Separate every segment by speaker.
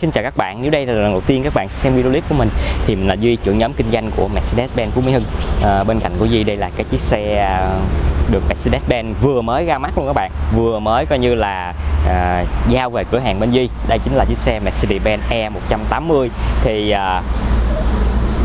Speaker 1: Xin chào các bạn. Nếu đây là lần đầu tiên các bạn xem video clip của mình thì mình là Duy, trưởng nhóm kinh doanh của Mercedes-Benz Phú Mỹ Hưng. À, bên cạnh của Duy đây là cái chiếc xe à, được Mercedes-Benz vừa mới ra mắt luôn các bạn, vừa mới coi như là à, giao về cửa hàng bên Duy. Đây chính là chiếc xe Mercedes-Benz E180 thì à,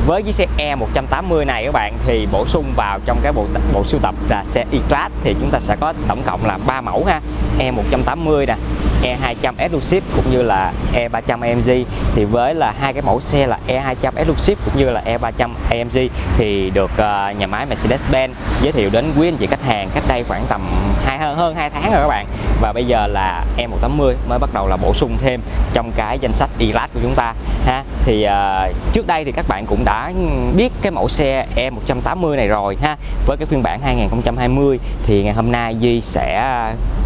Speaker 1: với chiếc xe E180 này các bạn thì bổ sung vào trong cái bộ bộ sưu tập là xe E-Class thì chúng ta sẽ có tổng cộng là 3 mẫu ha E180 nè E200 Exclusive cũng như là E300 AMG thì với là hai cái mẫu xe là E200 Exclusive cũng như là E300 AMG thì được uh, nhà máy Mercedes-Benz giới thiệu đến quý anh chị khách hàng cách đây khoảng tầm hai hơn 2 tháng rồi các bạn. Và bây giờ là E180 mới bắt đầu là bổ sung thêm trong cái danh sách E-Class của chúng ta ha. Thì uh, trước đây thì các bạn cũng đã biết cái mẫu xe E180 này rồi ha. Với cái phiên bản 2020 thì ngày hôm nay Duy sẽ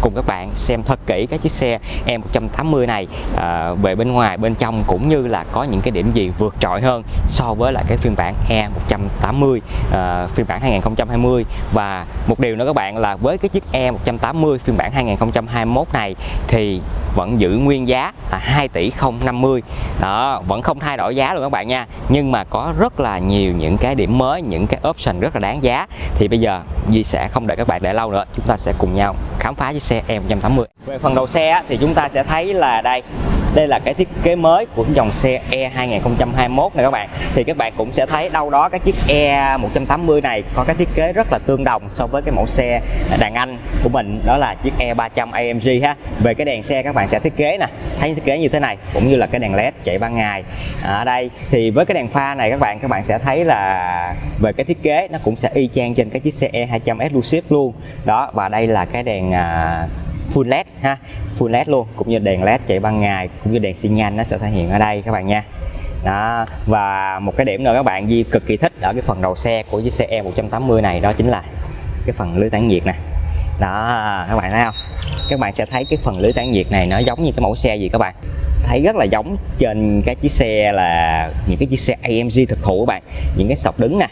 Speaker 1: cùng các bạn xem thật kỹ cái chiếc xe E180 này à, về bên ngoài bên trong cũng như là có những cái điểm gì vượt trội hơn so với lại cái phiên bản E180 à, phiên bản 2020 và một điều nữa các bạn là với cái chiếc E180 phiên bản 2021 này thì vẫn giữ nguyên giá là 2 tỷ 050 đó vẫn không thay đổi giá luôn các bạn nha. Nhưng mà có rất là nhiều những cái điểm mới những cái option rất là đáng giá. Thì bây giờ Duy sẽ không đợi các bạn để lâu nữa chúng ta sẽ cùng nhau khám phá chiếc xe E180 về phần đầu xe thì chúng ta sẽ thấy là đây đây là cái thiết kế mới của dòng xe E 2021 này các bạn. Thì các bạn cũng sẽ thấy đâu đó cái chiếc E 180 này có cái thiết kế rất là tương đồng so với cái mẫu xe đàn anh của mình đó là chiếc E 300 AMG ha. Về cái đèn xe các bạn sẽ thiết kế nè thấy thiết kế như thế này cũng như là cái đèn led chạy ban ngày. Ở đây thì với cái đèn pha này các bạn các bạn sẽ thấy là về cái thiết kế nó cũng sẽ y chang trên cái chiếc xe E 200 Exclusive luôn. Đó và đây là cái đèn à, full led ha. Full led luôn cũng như đèn led chạy ban ngày cũng như đèn xi nhan nó sẽ thể hiện ở đây các bạn nha. Đó và một cái điểm nữa các bạn Di cực kỳ thích ở cái phần đầu xe của chiếc xe E180 này đó chính là cái phần lưới tản nhiệt nè. Đó các bạn thấy không? Các bạn sẽ thấy cái phần lưới tản nhiệt này nó giống như cái mẫu xe gì các bạn? Thấy rất là giống trên cái chiếc xe là những cái chiếc xe AMG thực thụ các bạn những cái sọc đứng nè.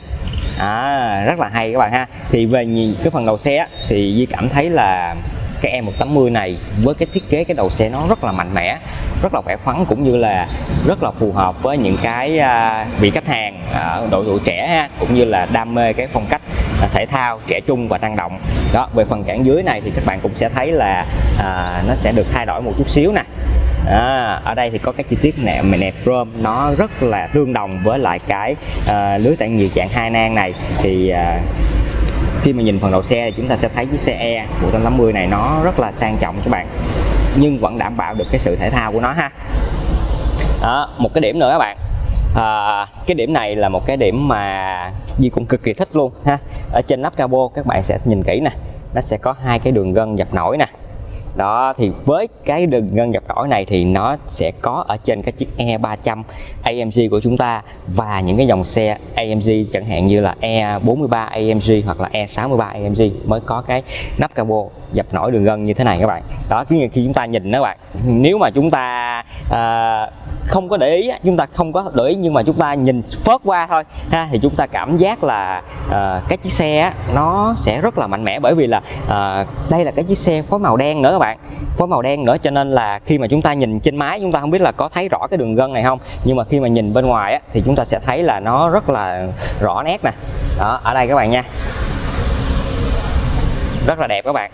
Speaker 1: À, rất là hay các bạn ha. Thì về cái phần đầu xe thì Di cảm thấy là cái E180 này với cái thiết kế cái đầu xe nó rất là mạnh mẽ rất là khỏe khoắn cũng như là rất là phù hợp với những cái à, vị khách hàng ở độ tuổi trẻ ha cũng như là đam mê cái phong cách à, thể thao trẻ trung và năng động. Đó về phần cản dưới này thì các bạn cũng sẽ thấy là à, nó sẽ được thay đổi một chút xíu nè. À, ở đây thì có các chi tiết nẹp nẹp chrome nó rất là tương đồng với lại cái à, lưới tản nhiệt dạng hai nang này. Thì à, khi mà nhìn phần đầu xe thì chúng ta sẽ thấy chiếc xe E 180 này nó rất là sang trọng các bạn. Nhưng vẫn đảm bảo được cái sự thể thao của nó ha. Đó, một cái điểm nữa các bạn. À, cái điểm này là một cái điểm mà Di cũng cực kỳ thích luôn ha. Ở trên nắp cabo các bạn sẽ nhìn kỹ nè. Nó sẽ có hai cái đường gân dập nổi nè đó thì với cái đường gân dập nổi này thì nó sẽ có ở trên cái chiếc E300 AMG của chúng ta và những cái dòng xe AMG chẳng hạn như là E43 AMG hoặc là E63 AMG mới có cái nắp cabo dập nổi đường gân như thế này các bạn. Đó khi khi chúng ta nhìn đó các bạn. Nếu mà chúng ta à, không có để ý chúng ta không có để ý nhưng mà chúng ta nhìn phớt qua thôi ha thì chúng ta cảm giác là à, cái chiếc xe nó sẽ rất là mạnh mẽ bởi vì là à, đây là cái chiếc xe phối màu đen nữa các bạn phối màu đen nữa cho nên là khi mà chúng ta nhìn trên máy chúng ta không biết là có thấy rõ cái đường gân này không. Nhưng mà khi mà nhìn bên ngoài á, thì chúng ta sẽ thấy là nó rất là rõ nét nè. Đó ở đây các bạn nha. Rất là đẹp các bạn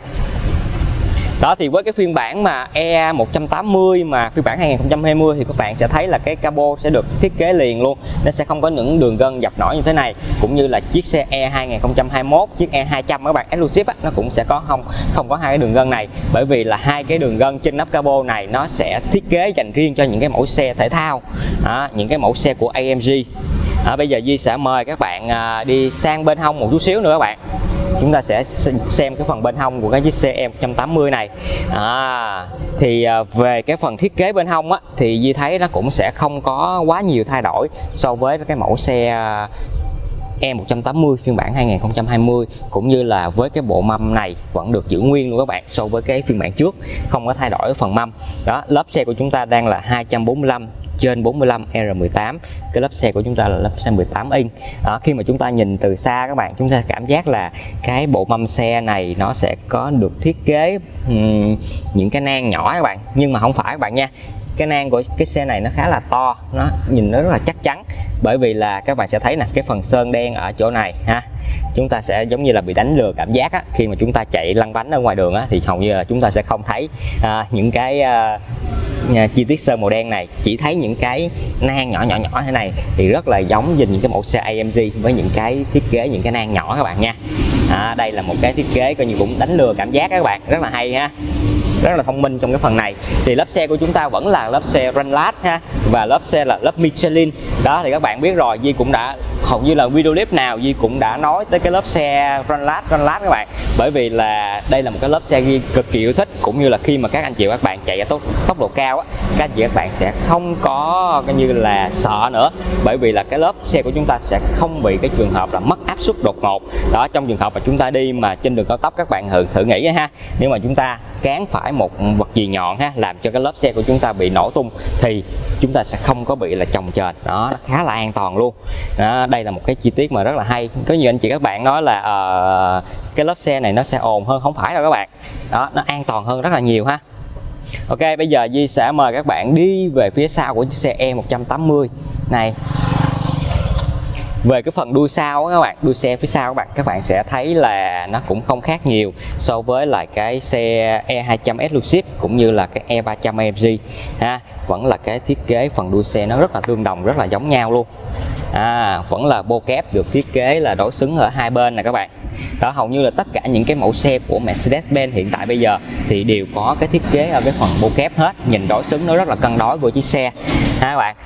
Speaker 1: đó thì với cái phiên bản mà E180 mà phiên bản 2020 thì các bạn sẽ thấy là cái cabo sẽ được thiết kế liền luôn. Nó sẽ không có những đường gân dập nổi như thế này cũng như là chiếc xe E 2021 chiếc E200 các bạn exclusive á, nó cũng sẽ có không không có hai cái đường gân này. Bởi vì là hai cái đường gân trên nắp cabo này nó sẽ thiết kế dành riêng cho những cái mẫu xe thể thao đó, những cái mẫu xe của AMG à, bây giờ Di sẽ mời các bạn à, đi sang bên hông một chút xíu nữa các bạn chúng ta sẽ xem cái phần bên hông của cái chiếc xe E180 này. À, thì à, về cái phần thiết kế bên hông á thì Di thấy nó cũng sẽ không có quá nhiều thay đổi so với cái mẫu xe à, E180 phiên bản 2020 cũng như là với cái bộ mâm này vẫn được giữ nguyên luôn các bạn so với cái phiên bản trước không có thay đổi phần mâm. Đó lớp xe của chúng ta đang là 245 trên 45 R18 cái lớp xe của chúng ta là lớp xe 18 inch. Đó, khi mà chúng ta nhìn từ xa các bạn chúng ta cảm giác là cái bộ mâm xe này nó sẽ có được thiết kế um, những cái nang nhỏ các bạn. Nhưng mà không phải các bạn nha cái nang của cái xe này nó khá là to nó nhìn nó rất là chắc chắn. Bởi vì là các bạn sẽ thấy nè cái phần sơn đen ở chỗ này ha chúng ta sẽ giống như là bị đánh lừa cảm giác á, khi mà chúng ta chạy lăn bánh ở ngoài đường á, thì hầu như là chúng ta sẽ không thấy à, những cái à, à chi tiết sơn màu đen này. Chỉ thấy những cái nang nhỏ nhỏ nhỏ thế này thì rất là giống với những cái mẫu xe AMG với những cái thiết kế những cái nang nhỏ các bạn nha. À, đây là một cái thiết kế coi như cũng đánh lừa cảm giác các bạn rất là hay ha rất là thông minh trong cái phần này. Thì lớp xe của chúng ta vẫn là lớp xe Runlat ha, và lớp xe là lớp Michelin. Đó, thì các bạn biết rồi Di cũng đã hầu như là video clip nào Di cũng đã nói tới cái lớp xe Runlat Runlat các bạn. Bởi vì là đây là một cái lớp xe Di cực kỳ yêu thích cũng như là khi mà các anh chị và các bạn chạy ở tốc, tốc độ cao á các anh chị các bạn sẽ không có coi như là sợ nữa. Bởi vì là cái lớp xe của chúng ta sẽ không bị cái trường hợp là mất áp suất đột ngột. Đó trong trường hợp mà chúng ta đi mà trên đường cao tốc các bạn thử thử nghĩ ha. Nếu mà chúng ta cán phải một vật gì nhọn ha làm cho cái lớp xe của chúng ta bị nổ tung thì chúng ta sẽ không có bị là chồng chền đó nó khá là an toàn luôn. Đó, đây là một cái chi tiết mà rất là hay. Có nhiều anh chị các bạn nói là uh, cái lớp xe này nó sẽ ồn hơn không phải đâu các bạn. Đó nó an toàn hơn rất là nhiều ha. Ok bây giờ Di sẽ mời các bạn đi về phía sau của chiếc xe E180 này về cái phần đuôi sau các bạn đuôi xe phía sau các bạn các bạn sẽ thấy là nó cũng không khác nhiều so với lại cái xe E200 Exclusive cũng như là cái E300 AMG ha vẫn là cái thiết kế phần đuôi xe nó rất là tương đồng rất là giống nhau luôn. À, vẫn là bô kép được thiết kế là đối xứng ở hai bên nè các bạn. Đó hầu như là tất cả những cái mẫu xe của Mercedes-Benz hiện tại bây giờ thì đều có cái thiết kế ở cái phần bô kép hết nhìn đối xứng nó rất là cân đối của chiếc xe. Ha các bạn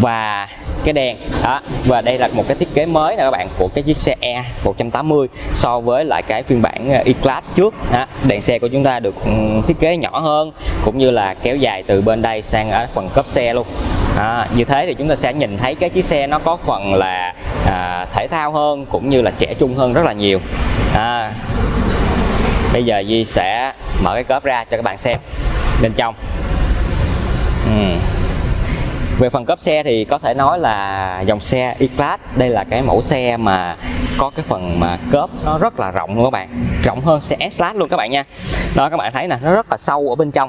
Speaker 1: và cái đèn. Đó và đây là một cái thiết kế mới nè các bạn của cái chiếc xe E 180 so với lại cái phiên bản ờ, E-Class trước. Đó. đèn xe của chúng ta được ừ, thiết kế nhỏ hơn cũng như là kéo dài từ bên đây sang ở phần cốp xe luôn. À, như thế thì chúng ta sẽ nhìn thấy cái chiếc xe nó có phần là à, thể thao hơn cũng như là trẻ trung hơn rất là nhiều. À, bây giờ Di sẽ mở cái cốp ra cho các bạn xem bên trong. Uhm về phần cấp xe thì có thể nói là dòng xe E-Class đây là cái mẫu xe mà có cái phần mà cốp nó rất là rộng luôn các bạn. Rộng hơn xe S-Class luôn các bạn nha. Đó các bạn thấy nè nó rất là sâu ở bên trong.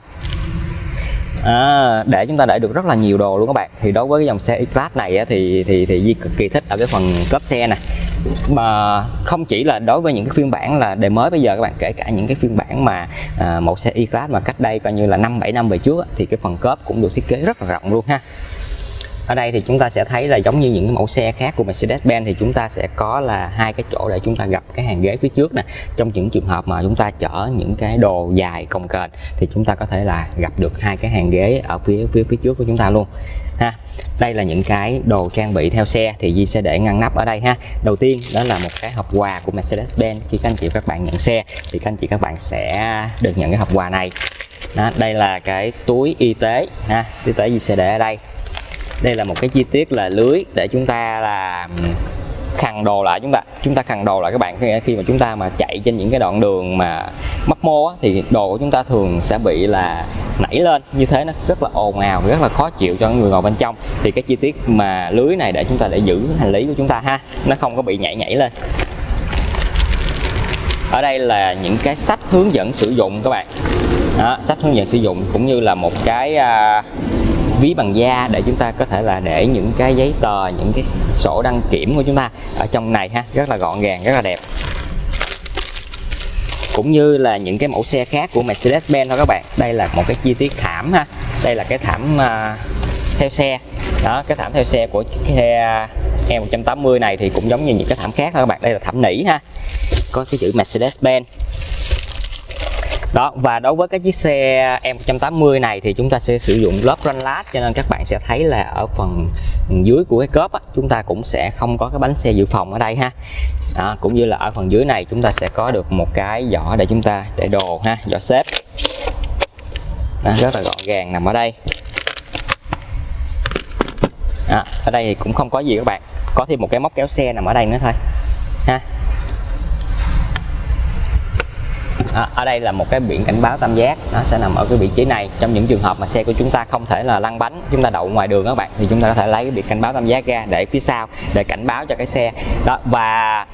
Speaker 1: À, để chúng ta để được rất là nhiều đồ luôn các bạn. Thì đối với cái dòng xe E-Class này thì thì thì Di cực kỳ thích ở cái phần cốp xe này mà không chỉ là đối với những cái phiên bản là đời mới bây giờ các bạn kể cả những cái phiên bản mà à, mẫu xe E-Class mà cách đây coi như là năm bảy năm về trước thì cái phần cốp cũng được thiết kế rất là rộng luôn ha ở đây thì chúng ta sẽ thấy là giống như những cái mẫu xe khác của Mercedes-Benz thì chúng ta sẽ có là hai cái chỗ để chúng ta gặp cái hàng ghế phía trước nè. Trong những trường hợp mà chúng ta chở những cái đồ dài cồng kềnh thì chúng ta có thể là gặp được hai cái hàng ghế ở phía phía phía trước của chúng ta luôn ha. Đây là những cái đồ trang bị theo xe thì Di sẽ để ngăn nắp ở đây ha. Đầu tiên đó là một cái hộp quà của Mercedes-Benz. Khi các anh chị các bạn nhận xe thì các anh chị các bạn sẽ được nhận cái hộp quà này. Đó, đây là cái túi y tế ha. Y tế Di sẽ để ở đây đây là một cái chi tiết là lưới để chúng ta là khăn đồ lại chúng ta chúng ta khăn đồ lại các bạn. Khi mà chúng ta mà chạy trên những cái đoạn đường mà mấp mô á, thì đồ của chúng ta thường sẽ bị là nảy lên. Như thế nó rất là ồn ào rất là khó chịu cho người ngồi bên trong. Thì cái chi tiết mà lưới này để chúng ta để giữ hành lý của chúng ta ha nó không có bị nhảy nhảy lên. Ở đây là những cái sách hướng dẫn sử dụng các bạn. Đó, sách hướng dẫn sử dụng cũng như là một cái uh, ví bằng da để chúng ta có thể là để những cái giấy tờ những cái sổ đăng kiểm của chúng ta ở trong này ha. Rất là gọn gàng rất là đẹp. Cũng như là những cái mẫu xe khác của Mercedes-Benz thôi các bạn. Đây là một cái chi tiết thảm ha. Đây là cái thảm uh, theo xe. Đó cái thảm theo xe của cái xe E180 này thì cũng giống như những cái thảm khác thôi các bạn. Đây là thảm nỉ ha. Có cái chữ Mercedes-Benz đó và đối với cái chiếc xe M180 này thì chúng ta sẽ sử dụng lớp lát cho nên các bạn sẽ thấy là ở phần dưới của cái cốp á, chúng ta cũng sẽ không có cái bánh xe dự phòng ở đây ha. Đó, cũng như là ở phần dưới này chúng ta sẽ có được một cái giỏ để chúng ta để đồ ha giỏ xếp. Đó, rất là gọn gàng nằm ở đây. Đó, ở đây thì cũng không có gì các bạn. Có thêm một cái móc kéo xe nằm ở đây nữa thôi. Ha. À, ở đây là một cái biển cảnh báo tam giác. Nó sẽ nằm ở cái vị trí này. Trong những trường hợp mà xe của chúng ta không thể là lăn bánh chúng ta đậu ngoài đường các bạn thì chúng ta có thể lấy cái biển cảnh báo tam giác ra để phía sau để cảnh báo cho cái xe. Đó và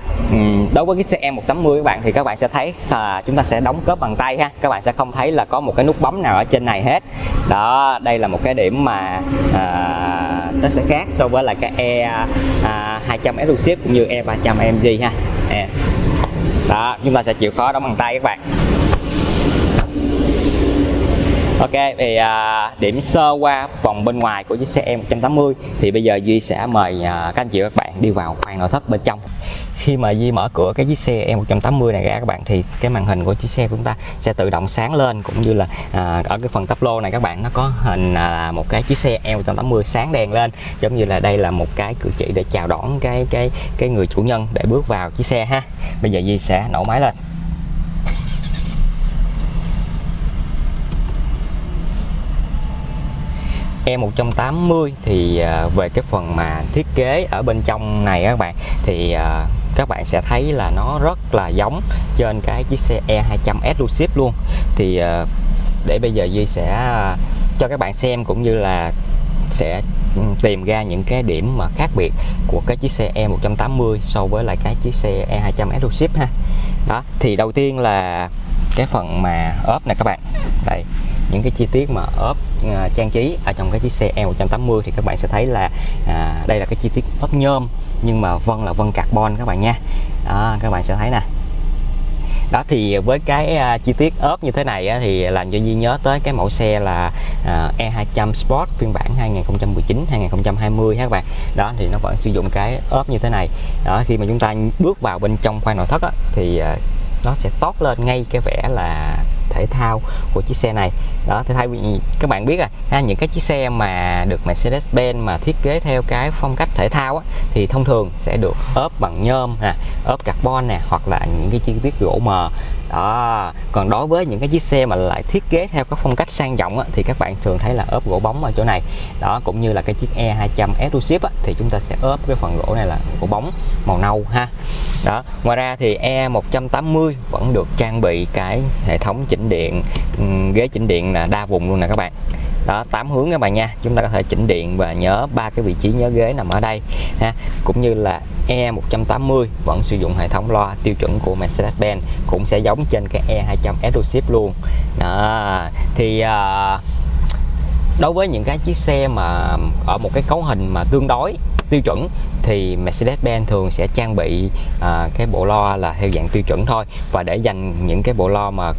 Speaker 1: đối với cái xe E180 các bạn thì các bạn sẽ thấy là chúng ta sẽ đóng cớp bằng tay ha. Các bạn sẽ không thấy là có một cái nút bấm nào ở trên này hết. Đó đây là một cái điểm mà à, nó sẽ khác so với là cái E à, 200 Exclusive cũng như E300 MG ha. E đó chúng ta sẽ chịu khó đóng bằng tay các bạn. Ok thì à, điểm sơ qua vòng bên ngoài của chiếc xe M180 thì bây giờ Duy sẽ mời à, các anh chị và các bạn đi vào khoang nội thất bên trong khi mà Di mở cửa cái chiếc xe E180 này ra các bạn thì cái màn hình của chiếc xe của chúng ta sẽ tự động sáng lên cũng như là à, ở cái phần tắp lô này các bạn nó có hình là một cái chiếc xe E180 sáng đèn lên giống như là đây là một cái cử chỉ để chào đón cái cái cái người chủ nhân để bước vào chiếc xe ha. Bây giờ Di sẽ nổ máy lên. E180 thì à, về cái phần mà thiết kế ở bên trong này các bạn thì à, các bạn sẽ thấy là nó rất là giống trên cái chiếc xe E200S Lucid luôn. Thì ờ, để bây giờ Duy sẽ ờ, cho các bạn xem cũng như là sẽ ừ, tìm ra những cái điểm mà khác biệt của cái chiếc xe E180 so với lại cái chiếc xe E200S Lucid ha. Đó thì đầu tiên là cái phần mà ốp này các bạn. Đây những cái chi tiết mà ốp uh, trang trí ở trong cái chiếc xe E180 thì các bạn sẽ thấy là à, đây là cái chi tiết ốp nhôm nhưng mà vân là vân carbon các bạn nha. Đó, các bạn sẽ thấy nè. Đó thì với cái uh, chi tiết ốp như thế này á, thì làm cho Duy nhớ tới cái mẫu xe là à, uh, E200 Sport phiên bản 2019 2020 các bạn. Đó thì nó vẫn sử dụng cái ốp như thế này. Đó khi mà chúng ta bước vào bên trong khoang nội thất á, thì uh, nó sẽ tót lên ngay cái vẻ là thể thao của chiếc xe này. Đó thì thay vì các bạn biết à những cái chiếc xe mà được Mercedes-Benz mà thiết kế theo cái phong cách thể thao á, thì thông thường sẽ được ốp bằng nhôm nè ốp carbon nè hoặc là những cái chi tiết gỗ mờ đó còn đối với những cái chiếc xe mà lại thiết kế theo các phong cách sang trọng á, thì các bạn thường thấy là ốp gỗ bóng ở chỗ này. Đó cũng như là cái chiếc E200 Exclusive á, thì chúng ta sẽ ốp cái phần gỗ này là gỗ bóng màu nâu ha. Đó ngoài ra thì E180 vẫn được trang bị cái hệ thống chỉnh điện ừ, ghế chỉnh điện là đa vùng luôn nè các bạn đó tám hướng các bạn nha. Chúng ta có thể chỉnh điện và nhớ ba cái vị trí nhớ ghế nằm ở đây ha. Cũng như là E180 vẫn sử dụng hệ thống loa tiêu chuẩn của Mercedes-Benz cũng sẽ giống trên cái E200 Exclusive luôn. Đó thì uh, đối với những cái chiếc xe mà ở một cái cấu hình mà tương đối tiêu chuẩn thì Mercedes-Benz thường sẽ trang bị à, cái bộ lo là theo dạng tiêu chuẩn thôi. Và để dành những cái bộ lo mà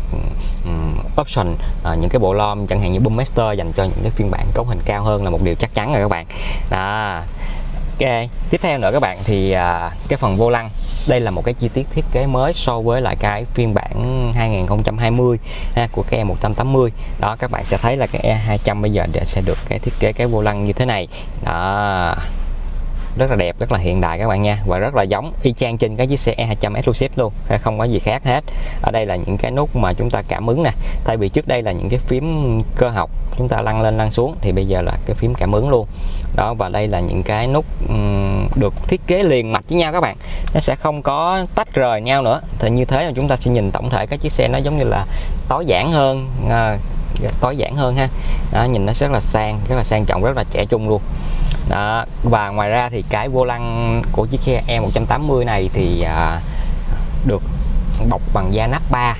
Speaker 1: um, option à, những cái bộ lo chẳng hạn như Boommaster dành cho những cái phiên bản cấu hình cao hơn là một điều chắc chắn rồi các bạn. Đó. Ok, tiếp theo nữa các bạn thì à, cái phần vô lăng. Đây là một cái chi tiết thiết kế mới so với lại cái phiên bản 2020 ha, của cái E180 đó các bạn sẽ thấy là cái E200 bây giờ sẽ được cái thiết kế cái vô lăng như thế này. Đó rất là đẹp rất là hiện đại các bạn nha. Và rất là giống y chang trên cái chiếc xe E200 Exclusive luôn không có gì khác hết. Ở đây là những cái nút mà chúng ta cảm ứng nè. Thay vì trước đây là những cái phím cơ học chúng ta lăn lên lăn xuống thì bây giờ là cái phím cảm ứng luôn. Đó và đây là những cái nút um, được thiết kế liền mạch với nhau các bạn. Nó sẽ không có tách rời nhau nữa. Thì như thế là chúng ta sẽ nhìn tổng thể cái chiếc xe nó giống như là tối giản hơn à, tối giản hơn ha. Đó, nhìn nó rất là sang rất là sang trọng rất là trẻ trung luôn đó và ngoài ra thì cái vô lăng của chiếc xe E180 này thì à, được bọc bằng da nắp 3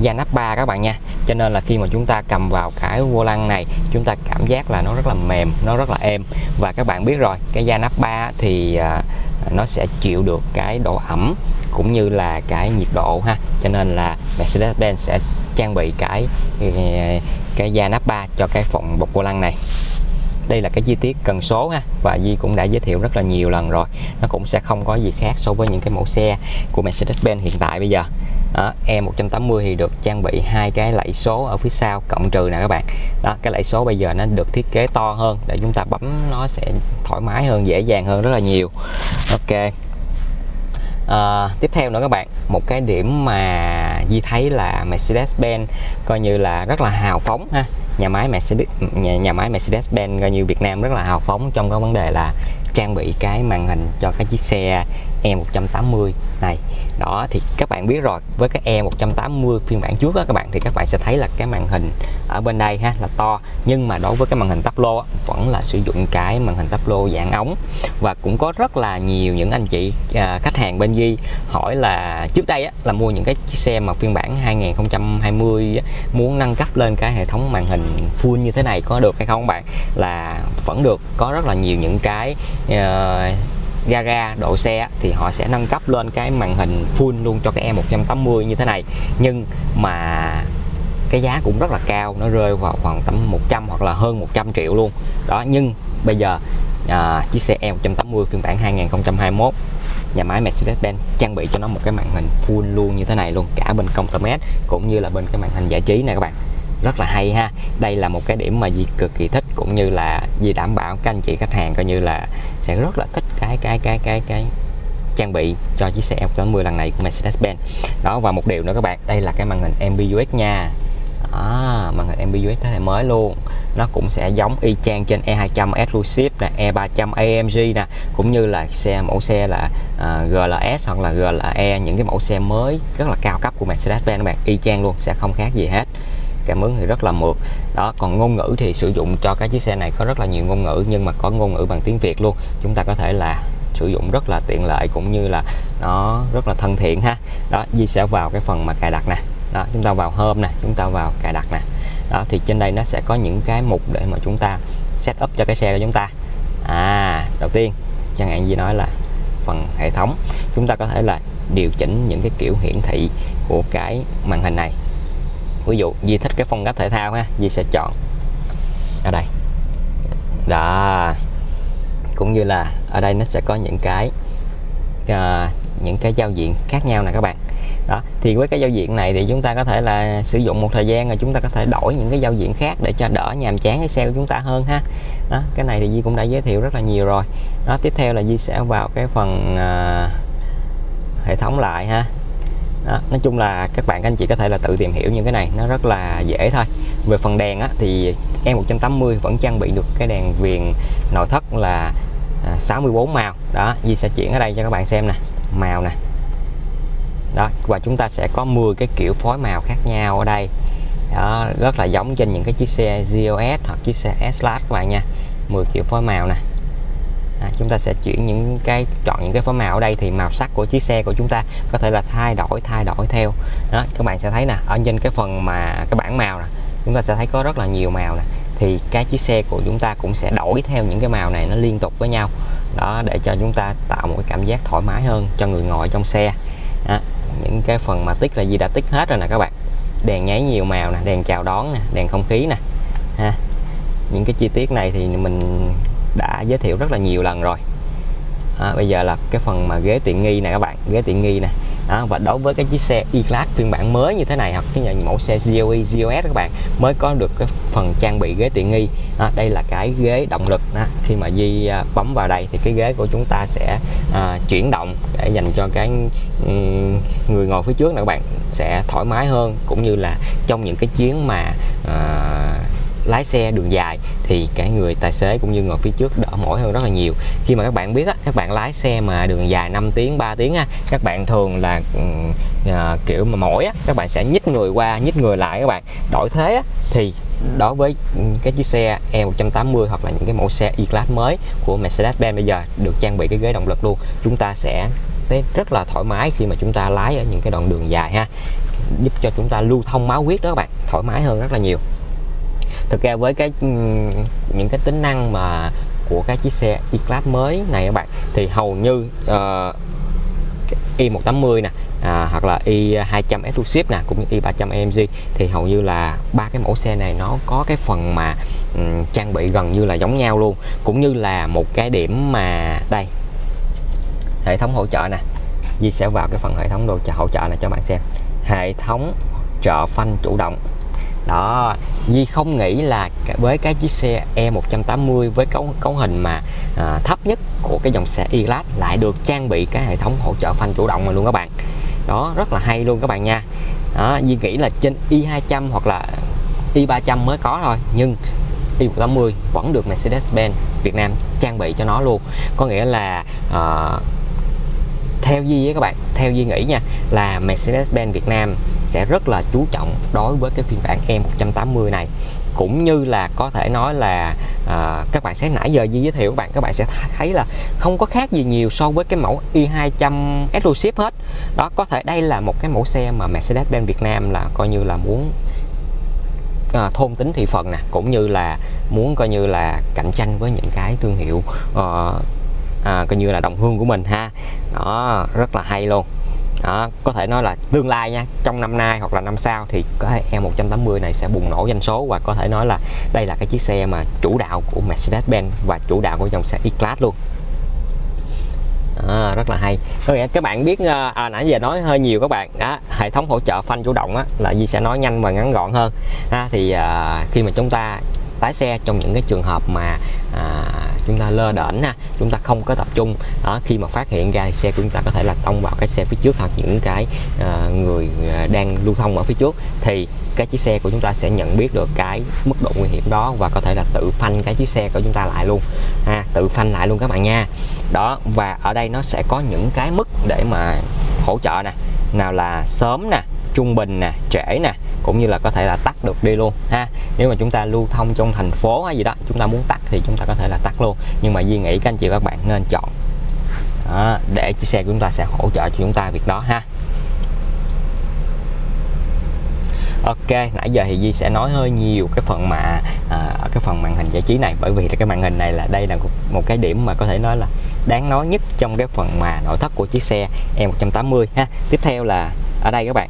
Speaker 1: da nắp 3 các bạn nha. Cho nên là khi mà chúng ta cầm vào cái vô lăng này chúng ta cảm giác là nó rất là mềm nó rất là êm. Và các bạn biết rồi cái da nắp 3 thì à, nó sẽ chịu được cái độ ẩm cũng như là cái nhiệt độ ha. Cho nên là Mercedes-Benz sẽ trang bị cái cái da nắp 3 cho cái phòng bọc vô lăng này đây là cái chi tiết cần số ha và Di cũng đã giới thiệu rất là nhiều lần rồi. Nó cũng sẽ không có gì khác so với những cái mẫu xe của Mercedes-Benz hiện tại bây giờ. Đó, E180 thì được trang bị hai cái lẫy số ở phía sau cộng trừ nè các bạn. Đó cái lẫy số bây giờ nó được thiết kế to hơn để chúng ta bấm nó sẽ thoải mái hơn dễ dàng hơn rất là nhiều. Ok. À, tiếp theo nữa các bạn một cái điểm mà Di thấy là Mercedes-Benz coi như là rất là hào phóng ha nhà máy Mercedes nhà, nhà máy Mercedes-Benz coi như Việt Nam rất là hào phóng trong cái vấn đề là trang bị cái màn hình cho cái chiếc xe E180 này. Đó thì các bạn biết rồi với cái E180 phiên bản trước đó các bạn thì các bạn sẽ thấy là cái màn hình ở bên đây ha là to. Nhưng mà đối với cái màn hình tắp lô vẫn là sử dụng cái màn hình tắp lô dạng ống. Và cũng có rất là nhiều những anh chị à, khách hàng bên Di hỏi là trước đây á, là mua những cái chiếc xe mà phiên bản 2020 á, muốn nâng cấp lên cái hệ thống màn hình full như thế này có được hay không bạn? Là vẫn được có rất là nhiều những cái Ờ, uh, gara độ xe thì họ sẽ nâng cấp lên cái màn hình full luôn cho cái E180 như thế này. Nhưng mà cái giá cũng rất là cao nó rơi vào khoảng tầm 100 hoặc là hơn 100 triệu luôn. Đó nhưng bây giờ à, chiếc xe E180 phiên bản 2021 nhà máy Mercedes-Benz trang bị cho nó một cái màn hình full luôn như thế này luôn cả bên công tơ mét cũng như là bên cái màn hình giải trí này các bạn rất là hay ha. Đây là một cái điểm mà Di cực kỳ thích cũng như là Di đảm bảo các anh chị khách hàng coi như là sẽ rất là thích cái cái cái cái cái trang bị cho chiếc xe F80 lần này của Mercedes-Benz. Đó và một điều nữa các bạn đây là cái màn hình MBUX nha. À, màn hình MBUX thế hệ mới luôn. Nó cũng sẽ giống y chang trên E200 Exclusive nè E300 AMG nè cũng như là xe mẫu xe là à, uh, GLS hoặc là GLE những cái mẫu xe mới rất là cao cấp của Mercedes-Benz các bạn. Y chang luôn sẽ không khác gì hết cảm ứng thì rất là mượt. Đó, còn ngôn ngữ thì sử dụng cho cái chiếc xe này có rất là nhiều ngôn ngữ, nhưng mà có ngôn ngữ bằng tiếng Việt luôn. Chúng ta có thể là sử dụng rất là tiện lợi cũng như là nó rất là thân thiện ha. Đó Di sẽ vào cái phần mà cài đặt nè. Đó, chúng ta vào hôm nè, chúng ta vào cài đặt nè. Đó, thì trên đây nó sẽ có những cái mục để mà chúng ta set up cho cái xe của chúng ta. À đầu tiên, chẳng hạn như nói là phần hệ thống. Chúng ta có thể là điều chỉnh những cái kiểu hiển thị của cái màn hình này ví dụ Di thích cái phong cách thể thao ha Di sẽ chọn ở đây. Đó. Cũng như là ở đây nó sẽ có những cái uh, những cái giao diện khác nhau nè các bạn. Đó. Thì với cái giao diện này thì chúng ta có thể là sử dụng một thời gian rồi chúng ta có thể đổi những cái giao diện khác để cho đỡ nhàm chán cái xe của chúng ta hơn ha. Đó. Cái này thì Di cũng đã giới thiệu rất là nhiều rồi. Đó tiếp theo là Di sẽ vào cái phần uh, hệ thống lại ha đó, nói chung là các bạn các anh chị có thể là tự tìm hiểu những cái này nó rất là dễ thôi. Về phần đèn á, thì E180 vẫn trang bị được cái đèn viền nội thất là à, 64 màu. Đó Di sẽ chuyển ở đây cho các bạn xem nè màu nè. Đó và chúng ta sẽ có 10 cái kiểu phối màu khác nhau ở đây. Đó rất là giống trên những cái chiếc xe GOS hoặc chiếc xe S-Class các bạn nha. 10 kiểu phối màu nè à, chúng ta sẽ chuyển những cái chọn những cái phối màu ở đây thì màu sắc của chiếc xe của chúng ta có thể là thay đổi thay đổi theo. Đó các bạn sẽ thấy nè ở trên cái phần mà cái bảng màu nè chúng ta sẽ thấy có rất là nhiều màu nè. Thì cái chiếc xe của chúng ta cũng sẽ đổi theo những cái màu này nó liên tục với nhau. Đó để cho chúng ta tạo một cái cảm giác thoải mái hơn cho người ngồi trong xe. Đó. những cái phần mà tích là gì đã tích hết rồi nè các bạn. Đèn nháy nhiều màu nè đèn chào đón nè đèn không khí nè. Ha những cái chi tiết này thì mình đã giới thiệu rất là nhiều lần rồi. À, bây giờ là cái phần mà ghế tiện nghi này các bạn ghế tiện nghi nè. À, và đối với cái chiếc xe E-Class phiên bản mới như thế này hoặc cái mẫu xe GOE, GOS các bạn mới có được cái phần trang bị ghế tiện nghi. À, đây là cái ghế động lực à, khi mà Di à, bấm vào đây thì cái ghế của chúng ta sẽ à, chuyển động để dành cho cái um, người ngồi phía trước này các bạn sẽ thoải mái hơn. Cũng như là trong những cái chuyến mà à, lái xe đường dài thì cả người tài xế cũng như ngồi phía trước đỡ mỏi hơn rất là nhiều. Khi mà các bạn biết á, các bạn lái xe mà đường dài 5 tiếng 3 tiếng á, các bạn thường là ừ, à, kiểu mà mỏi á, các bạn sẽ nhích người qua nhích người lại các bạn. Đổi thế á, thì đối với cái chiếc xe E180 hoặc là những cái mẫu xe E-Class mới của Mercedes-Benz bây giờ được trang bị cái ghế động lực luôn chúng ta sẽ thấy rất là thoải mái khi mà chúng ta lái ở những cái đoạn đường dài ha giúp cho chúng ta lưu thông máu huyết đó các bạn thoải mái hơn rất là nhiều thực ra với cái ừ, những cái tính năng mà của cái chiếc xe E-Class mới này các bạn thì hầu như ờ, uh, i180 e nè à, hoặc là e i200 Exclusive nè cũng như e i300 AMG thì hầu như là ba cái mẫu xe này nó có cái phần mà um, trang bị gần như là giống nhau luôn. Cũng như là một cái điểm mà đây hệ thống hỗ trợ nè Di sẽ vào cái phần hệ thống đồ hỗ trợ này cho bạn xem. Hệ thống trợ phanh chủ động đó Di không nghĩ là với cái chiếc xe E180 với cấu cấu hình mà à, thấp nhất của cái dòng xe E-Class lại được trang bị cái hệ thống hỗ trợ phanh chủ động mà luôn các bạn. Đó rất là hay luôn các bạn nha. Đó, Di nghĩ là trên i200 hoặc là i300 mới có thôi nhưng i180 vẫn được Mercedes-Benz Việt Nam trang bị cho nó luôn. Có nghĩa là uh, theo Di với các bạn theo Di nghĩ nha là Mercedes-Benz Việt Nam sẽ rất là chú trọng đối với cái phiên bản E180 này. Cũng như là có thể nói là à, các bạn sẽ nãy giờ Di giới thiệu các bạn các bạn sẽ thấy là không có khác gì nhiều so với cái mẫu e i200 exclusive hết. Đó có thể đây là một cái mẫu xe mà Mercedes-Benz Việt Nam là coi như là muốn à, thôn tính thị phần nè cũng như là muốn coi như là cạnh tranh với những cái thương hiệu uh, à, coi như là đồng hương của mình ha. Đó rất là hay luôn đó, có thể nói là tương lai nha trong năm nay hoặc là năm sau thì cái e E180 này sẽ bùng nổ doanh số và có thể nói là đây là cái chiếc xe mà chủ đạo của Mercedes-Benz và chủ đạo của dòng xe E-Class luôn. À, rất là hay. Có nghĩa các bạn biết ờ, à, nãy giờ nói hơi nhiều các bạn. Đó, hệ thống hỗ trợ phanh chủ động á, là Di sẽ nói nhanh và ngắn gọn hơn. À, thì à, khi mà chúng ta lái xe trong những cái trường hợp mà à, chúng ta lơ đễnh ha chúng ta không có tập trung. Đó khi mà phát hiện ra xe của chúng ta có thể là tông vào cái xe phía trước hoặc những cái à, người à, đang lưu thông ở phía trước thì cái chiếc xe của chúng ta sẽ nhận biết được cái mức độ nguy hiểm đó và có thể là tự phanh cái chiếc xe của chúng ta lại luôn. Ha tự phanh lại luôn các bạn nha. Đó và ở đây nó sẽ có những cái mức để mà hỗ trợ nè. Nào là sớm nè trung bình nè trễ nè cũng như là có thể là tắt được đi luôn ha. Nếu mà chúng ta lưu thông trong thành phố hay gì đó chúng ta muốn tắt thì chúng ta có thể là tắt luôn. Nhưng mà Duy nghĩ các anh chị các bạn nên chọn đó, để chiếc xe của chúng ta sẽ hỗ trợ cho chúng ta việc đó ha. Ok, nãy giờ thì Di sẽ nói hơi nhiều cái phần mà à, cái phần màn hình giải trí này bởi vì cái màn hình này là đây là một cái điểm mà có thể nói là đáng nói nhất trong cái phần mà nội thất của chiếc xe E180 ha. Tiếp theo là ở đây các bạn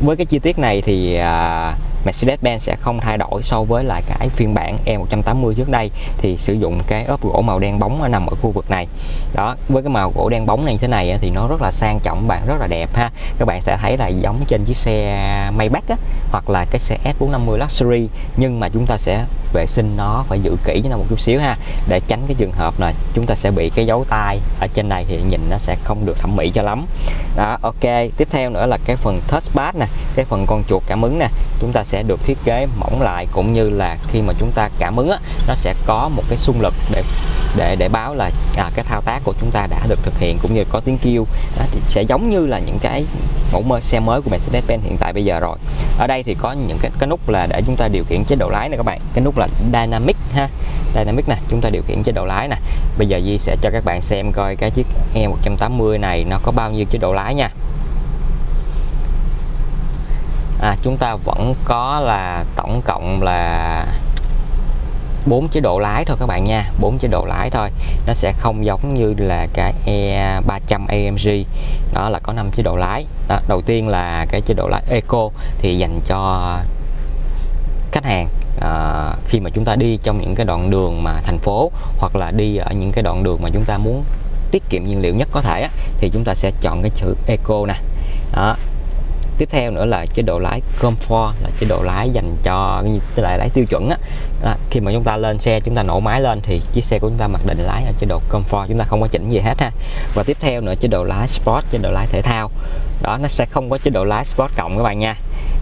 Speaker 1: với cái chi tiết này thì à, Mercedes-Benz sẽ không thay đổi so với lại cái phiên bản E180 trước đây thì sử dụng cái ốp gỗ màu đen bóng nằm ở khu vực này. Đó với cái màu gỗ đen bóng này như thế này thì nó rất là sang trọng bạn rất là đẹp ha. Các bạn sẽ thấy là giống trên chiếc xe Maybach á, hoặc là cái xe S450 Luxury nhưng mà chúng ta sẽ vệ sinh nó phải giữ kỹ cho nó một chút xíu ha để tránh cái trường hợp là chúng ta sẽ bị cái dấu tay ở trên này thì nhìn nó sẽ không được thẩm mỹ cho lắm. Đó ok tiếp theo nữa là cái phần touchpad nè cái phần con chuột cảm ứng nè. Chúng ta sẽ được thiết kế mỏng lại cũng như là khi mà chúng ta cảm ứng á, nó sẽ có một cái xung lực để để để báo là à, cái thao tác của chúng ta đã được thực hiện cũng như có tiếng kêu. Đó, thì sẽ giống như là những cái mẫu mơ xe mới của Mercedes-Benz hiện tại bây giờ rồi. Ở đây thì có những cái, cái nút là để chúng ta điều khiển chế độ lái này các bạn. Cái nút là Dynamic ha Dynamic nè chúng ta điều khiển chế độ lái nè. Bây giờ Di sẽ cho các bạn xem coi cái chiếc E180 này nó có bao nhiêu chế độ lái nha à, chúng ta vẫn có là tổng cộng là bốn chế độ lái thôi các bạn nha bốn chế độ lái thôi. Nó sẽ không giống như là cái E300 AMG đó là có 5 chế độ lái. Đó, đầu tiên là cái chế độ lái Eco thì dành cho khách hàng à, khi mà chúng ta đi trong những cái đoạn đường mà thành phố hoặc là đi ở những cái đoạn đường mà chúng ta muốn tiết kiệm nhiên liệu nhất có thể á, thì chúng ta sẽ chọn cái chữ Eco nè. Đó tiếp theo nữa là chế độ lái comfort là chế độ lái dành cho tức là lái tiêu chuẩn á. À, khi mà chúng ta lên xe chúng ta nổ máy lên thì chiếc xe của chúng ta mặc định lái ở chế độ comfort chúng ta không có chỉnh gì hết ha. Và tiếp theo nữa chế độ lái sport chế độ lái thể thao. Đó nó sẽ không có chế độ lái sport cộng các bạn nha.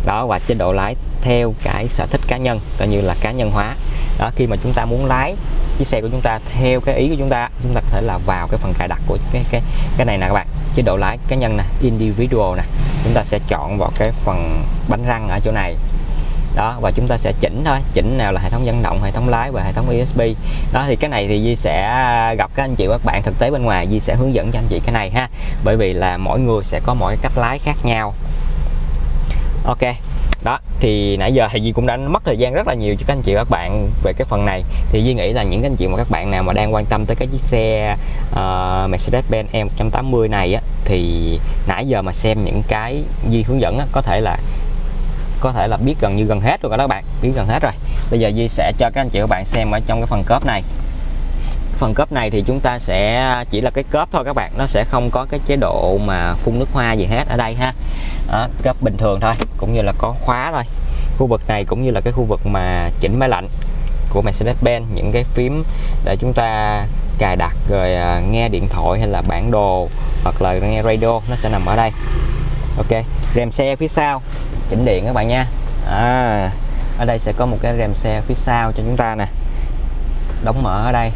Speaker 1: Đó và chế độ lái theo cái sở thích cá nhân coi như là cá nhân hóa. Đó khi mà chúng ta muốn lái chiếc xe của chúng ta theo cái ý của chúng ta chúng ta có thể là vào cái phần cài đặt của cái cái cái này nè các bạn. Chế độ lái cá nhân nè individual nè chúng ta sẽ chọn vào cái phần bánh răng ở chỗ này. Đó và chúng ta sẽ chỉnh thôi. Chỉnh nào là hệ thống dẫn động hệ thống lái và hệ thống ESP đó thì cái này thì Di sẽ gặp các anh chị và các bạn thực tế bên ngoài. Di sẽ hướng dẫn cho anh chị cái này ha. Bởi vì là mỗi người sẽ có mỗi cách lái khác nhau. Ok. Đó thì nãy giờ thì Di cũng đã mất thời gian rất là nhiều cho các anh chị và các bạn về cái phần này. Thì Di nghĩ là những anh chị và các bạn nào mà đang quan tâm tới cái chiếc xe uh, Mercedes-Benz E180 này á thì nãy giờ mà xem những cái Di hướng dẫn á, có thể là có thể là biết gần như gần hết rồi các bạn biết gần hết rồi. Bây giờ Di sẽ cho các anh chị các bạn xem ở trong cái phần cốp này. Phần cốp này thì chúng ta sẽ chỉ là cái cốp thôi các bạn nó sẽ không có cái chế độ mà phun nước hoa gì hết ở đây ha. Đó, cốp bình thường thôi cũng như là có khóa thôi. Khu vực này cũng như là cái khu vực mà chỉnh máy lạnh của Mercedes-Benz những cái phím để chúng ta cài đặt rồi à, nghe điện thoại hay là bản đồ hoặc là nghe radio nó sẽ nằm ở đây. Ok rèm xe phía sau chỉnh điện các bạn nha. À, ở đây sẽ có một cái rèm xe phía sau cho chúng ta nè. Đóng mở ở đây.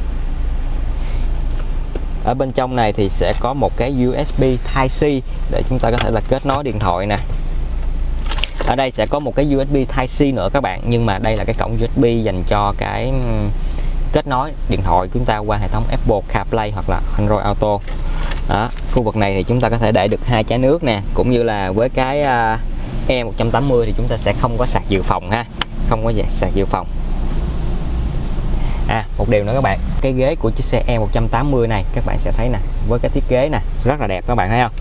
Speaker 1: Ở bên trong này thì sẽ có một cái USB Type-C để chúng ta có thể là kết nối điện thoại nè ở đây sẽ có một cái USB Type-C nữa các bạn, nhưng mà đây là cái cổng USB dành cho cái kết nối điện thoại chúng ta qua hệ thống Apple CarPlay hoặc là Android Auto. Đó, khu vực này thì chúng ta có thể để được hai chai nước nè, cũng như là với cái à, E180 thì chúng ta sẽ không có sạc dự phòng ha, không có sạc dự phòng. À một điều nữa các bạn, cái ghế của chiếc xe E180 này, các bạn sẽ thấy nè, với cái thiết kế nè, rất là đẹp các bạn thấy không?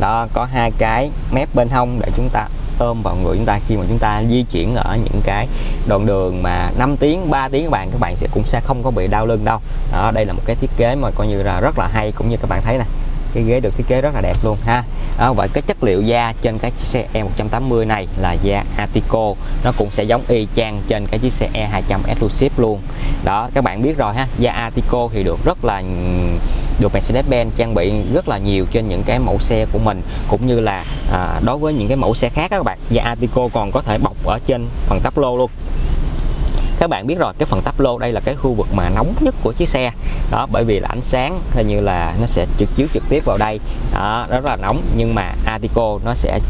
Speaker 1: Đó, có hai cái mép bên hông để chúng ta ôm vào người chúng ta khi mà chúng ta di chuyển ở những cái đoạn đường mà 5 tiếng 3 tiếng các bạn các bạn sẽ cũng sẽ không có bị đau lưng đâu. Đó đây là một cái thiết kế mà coi như là rất là hay cũng như các bạn thấy nè. Cái ghế được thiết kế rất là đẹp luôn ha. Đó, vậy cái chất liệu da trên cái chiếc xe E180 này là da Atico. Nó cũng sẽ giống y chang trên cái chiếc xe E200 Exclusive luôn. Đó các bạn biết rồi ha da Atico thì được rất là được Mercedes-Benz trang bị rất là nhiều trên những cái mẫu xe của mình cũng như là à, đối với những cái mẫu xe khác các bạn. Và Atico còn có thể bọc ở trên phần tắp lô luôn. Các bạn biết rồi cái phần tắp lô đây là cái khu vực mà nóng nhất của chiếc xe. Đó bởi vì là ánh sáng hay như là nó sẽ trực chiếu trực tiếp vào đây. Đó, rất là nóng nhưng mà Atico nó sẽ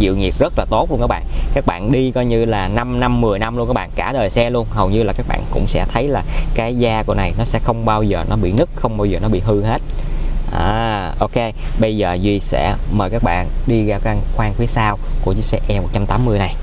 Speaker 1: chịu nhiệt rất là tốt luôn các bạn. Các bạn đi coi như là 5 năm 10 năm luôn các bạn cả đời xe luôn. Hầu như là các bạn cũng sẽ thấy là cái da của này nó sẽ không bao giờ nó bị nứt không bao giờ nó bị hư hết. À, ok bây giờ Duy sẽ mời các bạn đi ra căn khoang phía sau của chiếc xe E180 này.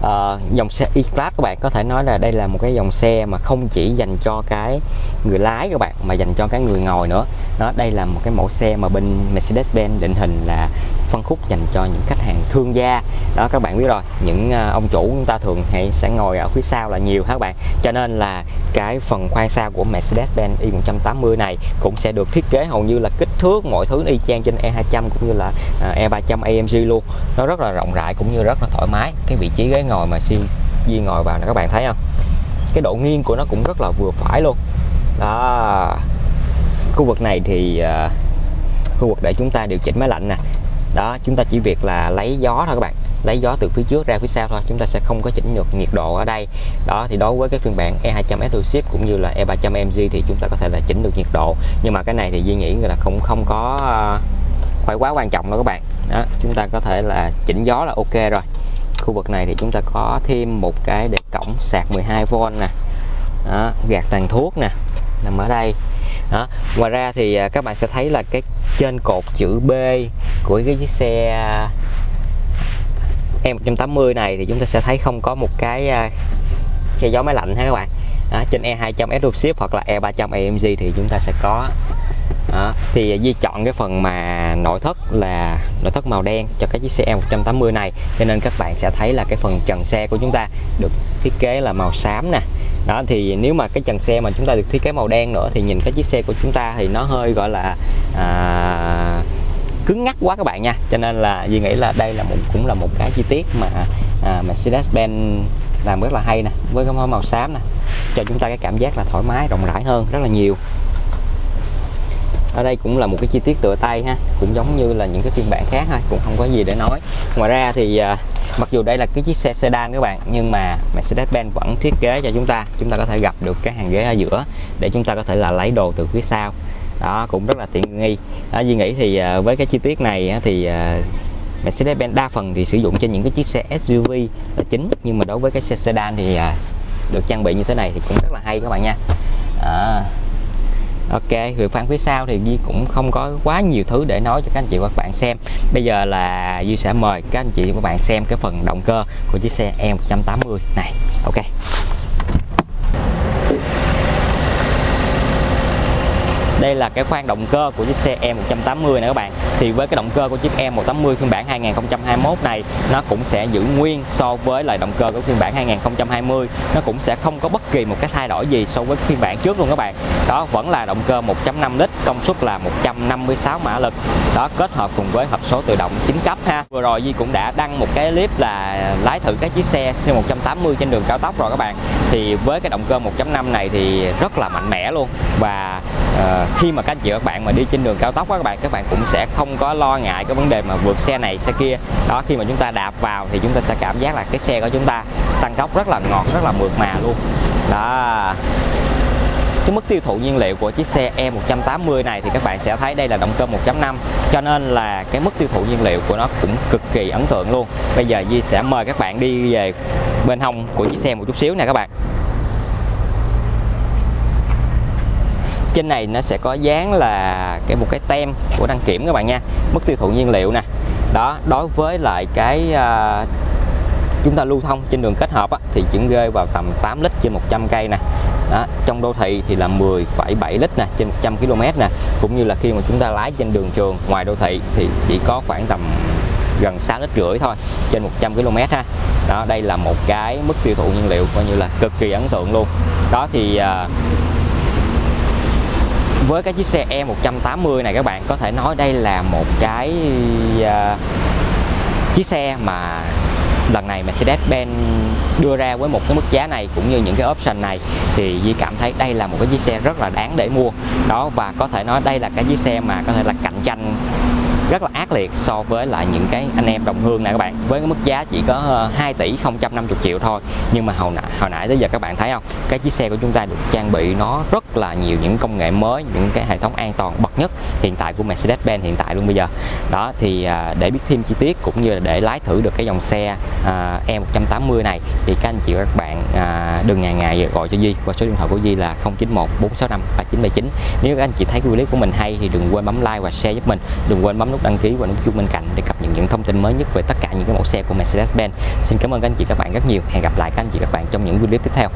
Speaker 1: Uh, dòng xe E-Class các bạn có thể nói là đây là một cái dòng xe mà không chỉ dành cho cái người lái các bạn mà dành cho cái người ngồi nữa. Đó đây là một cái mẫu xe mà bên Mercedes-Benz định hình là phân khúc dành cho những khách hàng thương gia. Đó các bạn biết rồi những ờ, ông chủ chúng ta thường hay sẽ ngồi ở phía sau là nhiều các bạn? Cho nên là cái phần khoang sau của Mercedes-Benz E180 này cũng sẽ được thiết kế hầu như là kích thước mọi thứ y chang trên E200 cũng như là ờ, E300 AMG luôn. Nó rất là rộng rãi cũng như rất là thoải mái. Cái vị trí ghế ngồi mà siêu Di ngồi vào là các bạn thấy không? Cái độ nghiêng của nó cũng rất là vừa phải luôn. Đó. Khu vực này thì uh, khu vực để chúng ta điều chỉnh máy lạnh nè đó chúng ta chỉ việc là lấy gió thôi các bạn. Lấy gió từ phía trước ra phía sau thôi chúng ta sẽ không có chỉnh được nhiệt độ ở đây. Đó thì đối với cái phiên bản E200 Exclusive cũng như là E300 MG thì chúng ta có thể là chỉnh được nhiệt độ. Nhưng mà cái này thì Duy nghĩ là không không có ờ, phải quá quan trọng đâu các bạn. Đó chúng ta có thể là chỉnh gió là ok rồi. Khu vực này thì chúng ta có thêm một cái để cổng sạc 12V nè. Đó, gạt tàn thuốc nè nằm ở đây. Đó. ngoài ra thì ờ, các bạn sẽ thấy là cái trên cột chữ B của cái chiếc xe à, E180 này thì chúng ta sẽ thấy không có một cái à, xe gió máy lạnh ha các bạn. Đó, trên E200 Exclusive hoặc là E300 AMG thì chúng ta sẽ có. Đó. thì Di chọn cái phần mà nội thất là nội thất màu đen cho cái chiếc xe E180 này. Cho nên các bạn sẽ thấy là cái phần trần xe của chúng ta được thiết kế là màu xám nè. Đó thì nếu mà cái trần xe mà chúng ta được thiết kế màu đen nữa thì nhìn cái chiếc xe của chúng ta thì nó hơi gọi là à, cứng ngắc quá các bạn nha. Cho nên là Duy nghĩ là đây là một cũng là một cái chi tiết mà à, Mercedes-Benz làm rất là hay nè với cái màu xám nè cho chúng ta cái cảm giác là thoải mái rộng rãi hơn rất là nhiều. Ở đây cũng là một cái chi tiết tựa tay ha cũng giống như là những cái phiên bản khác thôi cũng không có gì để nói. Ngoài ra thì à, mặc dù đây là cái chiếc xe sedan các bạn nhưng mà Mercedes-Benz vẫn thiết kế cho chúng ta. Chúng ta có thể gặp được cái hàng ghế ở giữa để chúng ta có thể là lấy đồ từ phía sau đó cũng rất là tiện nghi. Đó, Duy nghĩ thì à, với cái chi tiết này thì à, Mercedes-Benz đa phần thì sử dụng trên những cái chiếc xe SUV là chính nhưng mà đối với cái xe sedan thì à, được trang bị như thế này thì cũng rất là hay các bạn nha. À, Ok, về khoang phía sau thì Duy cũng không có quá nhiều thứ để nói cho các anh chị và các bạn xem. Bây giờ là Duy sẽ mời các anh chị và các bạn xem cái phần động cơ của chiếc xe E180 này. Ok. Đây là cái khoang động cơ của chiếc xe E180 này các bạn. Thì với cái động cơ của chiếc E180 phiên bản 2021 này, nó cũng sẽ giữ nguyên so với lại động cơ của phiên bản 2020 nó cũng sẽ không có bất kỳ một cái thay đổi gì so với phiên bản trước luôn các bạn. Đó, vẫn là động cơ 1.5 lít, công suất là 156 mã lực. Đó, kết hợp cùng với hộp số tự động 9 cấp ha. Vừa rồi Di cũng đã đăng một cái clip là lái thử cái chiếc xe C180 trên đường cao tốc rồi các bạn. Thì với cái động cơ 1.5 này thì rất là mạnh mẽ luôn. Và à, khi mà các anh chị các bạn mà đi trên đường cao tốc các bạn các bạn cũng sẽ không có lo ngại cái vấn đề mà vượt xe này xe kia. Đó khi mà chúng ta đạp vào thì chúng ta sẽ cảm giác là cái xe của chúng ta tăng tốc rất là ngọt rất là mượt mà luôn. Đó. Cái mức tiêu thụ nhiên liệu của chiếc xe E180 này thì các bạn sẽ thấy đây là động cơ 1.5 cho nên là cái mức tiêu thụ nhiên liệu của nó cũng cực kỳ ấn tượng luôn. Bây giờ Di sẽ mời các bạn đi về bên hông của chiếc xe một chút xíu nè các bạn. Trên này nó sẽ có dán là cái một cái tem của đăng kiểm các bạn nha. Mức tiêu thụ nhiên liệu nè. Đó đối với lại cái uh, chúng ta lưu thông trên đường kết hợp á, thì chuyển rơi vào tầm 8 lít trên 100 cây nè. Đó, trong đô thị thì là 10,7 lít nè trên 100 km nè. Cũng như là khi mà chúng ta lái trên đường trường ngoài đô thị thì chỉ có khoảng tầm gần 6 lít rưỡi thôi trên 100 km ha. Đó đây là một cái mức tiêu thụ nhiên liệu coi như là cực kỳ ấn tượng luôn. Đó thì uh, với cái chiếc xe E180 này các bạn có thể nói đây là một cái uh, chiếc xe mà lần này Mercedes-Benz đưa ra với một cái mức giá này cũng như những cái option này. Thì Di cảm thấy đây là một cái chiếc xe rất là đáng để mua. Đó và có thể nói đây là cái chiếc xe mà có thể là cạnh tranh rất là ác liệt so với lại những cái anh em đồng hương này các bạn. Với cái mức giá chỉ có ờ, 2 tỷ 050 triệu thôi. Nhưng mà hồi nãy hồi nãy tới giờ các bạn thấy không? Cái chiếc xe của chúng ta được trang bị nó rất là nhiều những công nghệ mới, những cái hệ thống an toàn bậc nhất hiện tại của Mercedes-Benz hiện tại luôn bây giờ. Đó, thì à, để biết thêm chi tiết cũng như là để lái thử được cái dòng xe à, E180 này, thì các anh chị và các bạn à, đừng ngại ngại gọi cho Di qua số điện thoại của Di là 091 465 3979 nếu các anh chị thấy clip của mình hay thì đừng quên bấm like và share giúp mình. Đừng quên bấm nút nút đăng ký và nút chuông bên cạnh để cập nhật những thông tin mới nhất về tất cả những cái mẫu xe của Mercedes-Benz. Xin cảm ơn các anh chị các bạn rất nhiều. Hẹn gặp lại các anh chị các bạn trong những video tiếp theo.